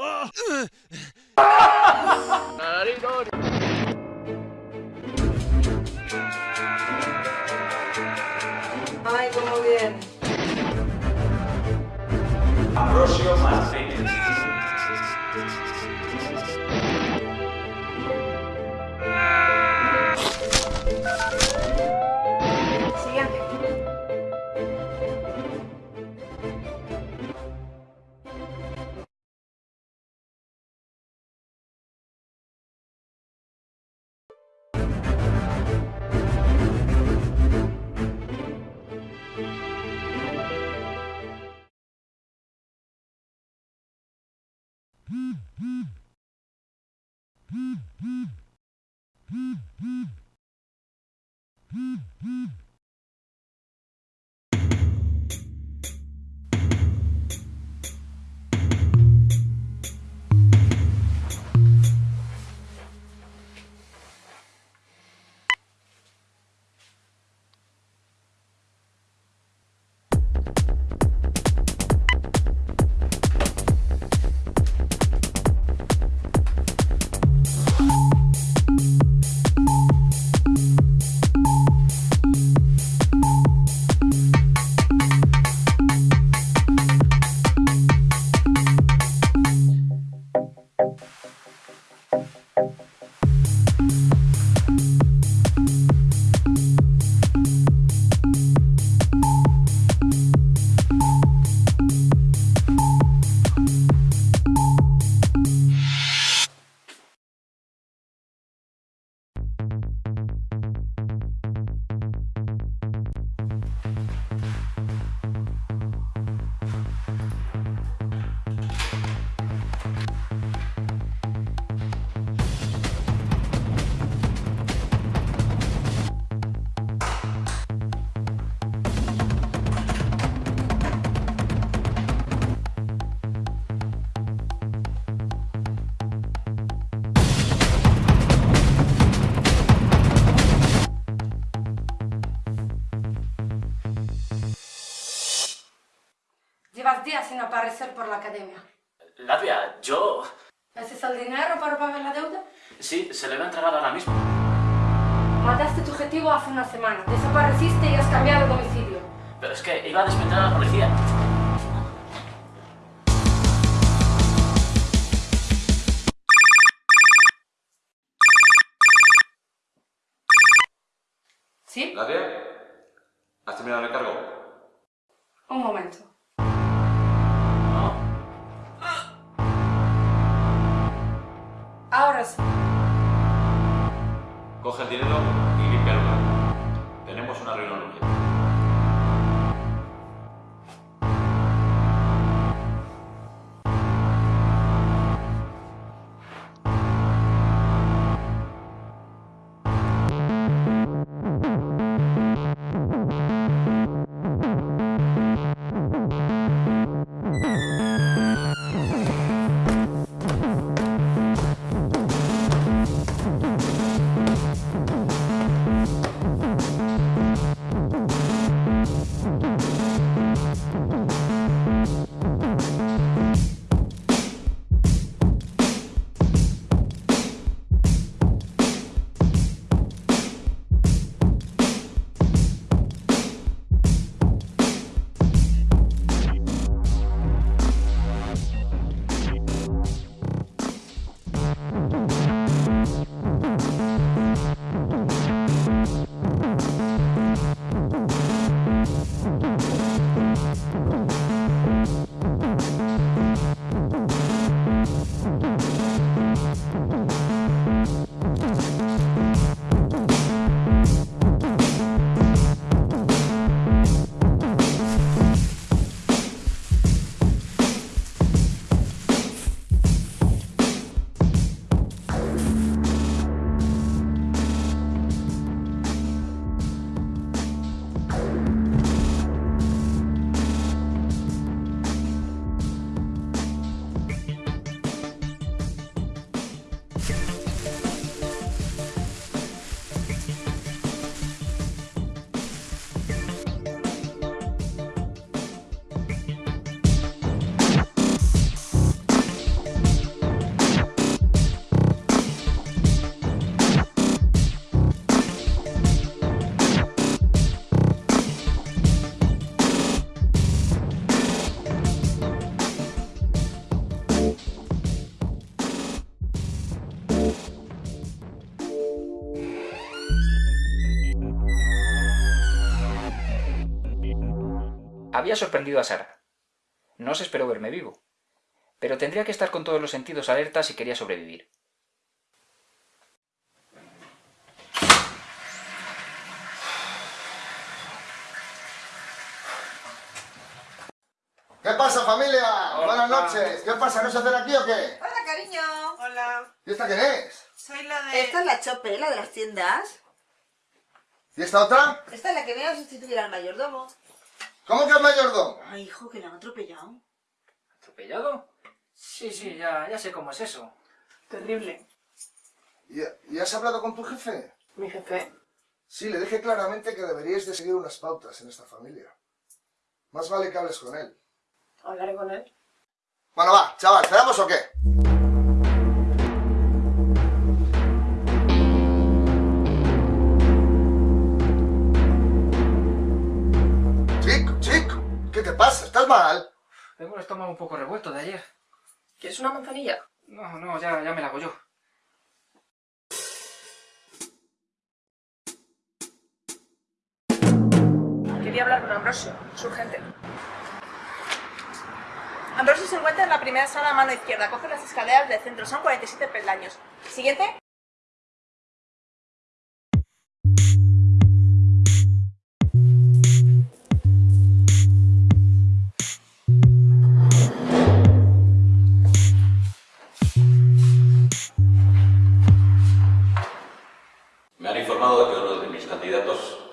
Ay, Mm-hmm. Días sin aparecer por la academia. Latvia, yo... ¿Ese es el dinero para pagar la deuda? Sí, se le va a entregar ahora mismo. Mataste tu objetivo hace una semana, desapareciste y has cambiado de domicilio. Pero es que iba a despertar a la policía. ¿Sí? ¿Latia? ¿Has terminado el cargo? Un momento. Coge el dinero y limpia Había sorprendido a Sara. No se esperó verme vivo. Pero tendría que estar con todos los sentidos alerta si quería sobrevivir. ¿Qué pasa, familia? Hola, Buenas noches. ¿Qué pasa? ¿No se hacen aquí o qué? Hola, cariño. Hola, ¿Y esta quién es? soy la de... Esta es la Chope, la de las tiendas. ¿Y esta otra? Esta es la que viene a sustituir al mayordomo. ¿Cómo que es mayordomo? Ay, hijo, que la han atropellado. ¿Atropellado? Sí, sí, ya, ya sé cómo es eso. Terrible. ¿Y, y has hablado con tu jefe? Mi jefe. Sí, le dije claramente que deberíais de seguir unas pautas en esta familia. Más vale que hables con él. Hablaré con él. Bueno, va, chaval, ¿cerramos o qué? Tengo el estómago un poco revuelto de ayer. ¿Quieres una manzanilla? No, no, ya, ya me la hago yo. Quería hablar con Ambrosio. Es urgente. Ambrosio se encuentra en la primera sala a mano izquierda. Coge las escaleras del centro. Son 47 peldaños. Siguiente.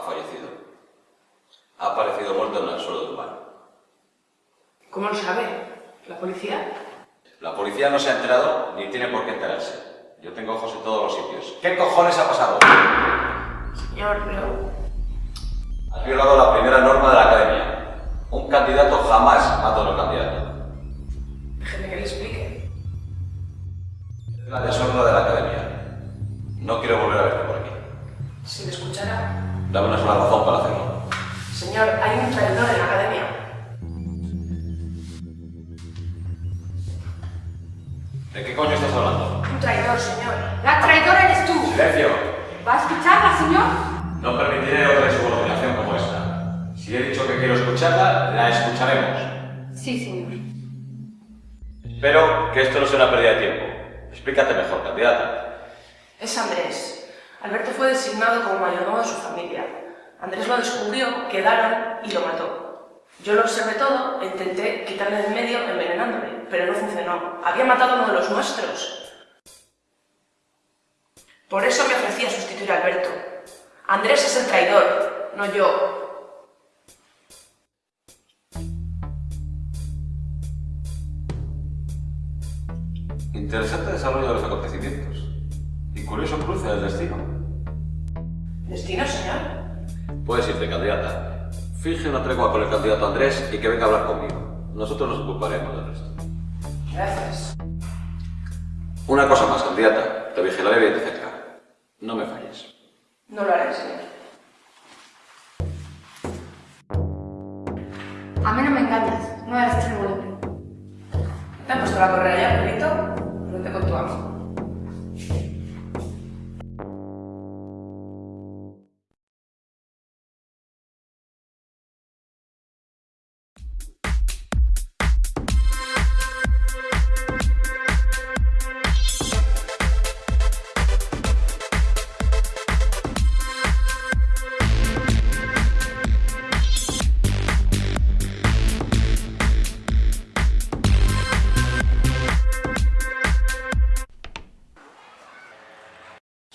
Ha fallecido. Ha aparecido muerto en el suelo del baño. ¿Cómo lo sabe? ¿La policía? La policía no se ha enterado ni tiene por qué enterarse. Yo tengo ojos en todos los sitios. ¿Qué cojones ha pasado? Señor, pero... Has violado la primera norma de la academia. Un candidato jamás mata a otro candidato. Déjeme que le explique. Es la deshonra de la academia. No quiero volver a verte por aquí. Si le escuchara... Dame una sola razón para hacerlo. Señor, hay un traidor en la academia. ¿De qué coño estás hablando? Un traidor, señor. La traidora eres tú. ¡Silencio! ¿Va a escucharla, señor? No permitiré otra insubordinación como esta. Si he dicho que quiero escucharla, la escucharemos. Sí, señor. Espero que esto no sea una pérdida de tiempo. Explícate mejor, candidata. Es Andrés. Alberto fue designado como mayordomo de su familia. Andrés lo descubrió, quedaron y lo mató. Yo lo observé todo e intenté quitarle de medio envenenándole, pero no funcionó. Había matado a uno de los nuestros. Por eso me ofrecí a sustituir a Alberto. Andrés es el traidor, no yo. Interesante desarrollo de los acontecimientos. Curioso cruce del destino. ¿Destino, señor? Puedes irte, candidata. Finge una tregua con el candidato Andrés y que venga a hablar conmigo. Nosotros nos ocuparemos del resto. Gracias. Una cosa más, candidata. Te vigilaré bien de cerca. No me falles. No lo haré, señor. A mí no me engañas. No eres tremolino. ¿Te han puesto la correa ya, perrito? Vete con tu amo.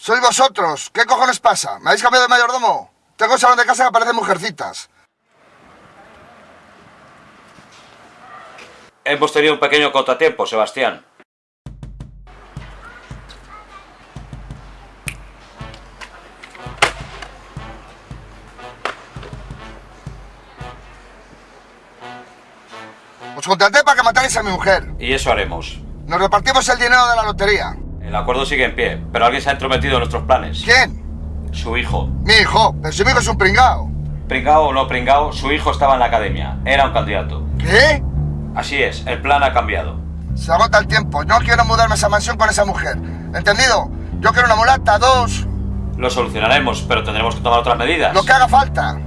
Sois vosotros. ¿Qué cojones pasa? ¿Me habéis cambiado de mayordomo? Tengo un salón de casa que aparecen mujercitas. Hemos tenido un pequeño contratiempo, Sebastián. Os contraté para que matarais a mi mujer. Y eso haremos. Nos repartimos el dinero de la lotería. El acuerdo sigue en pie, pero alguien se ha entrometido en nuestros planes. ¿Quién? Su hijo. Mi hijo. Pero mi hijo es un pringao. Pringao o no pringao, su hijo estaba en la academia. Era un candidato. ¿Qué? Así es, el plan ha cambiado. Se agota el tiempo. No quiero mudarme a esa mansión con esa mujer. ¿Entendido? Yo quiero una mulata, dos, Lo solucionaremos, pero tendremos que tomar otras medidas. lo que haga falta.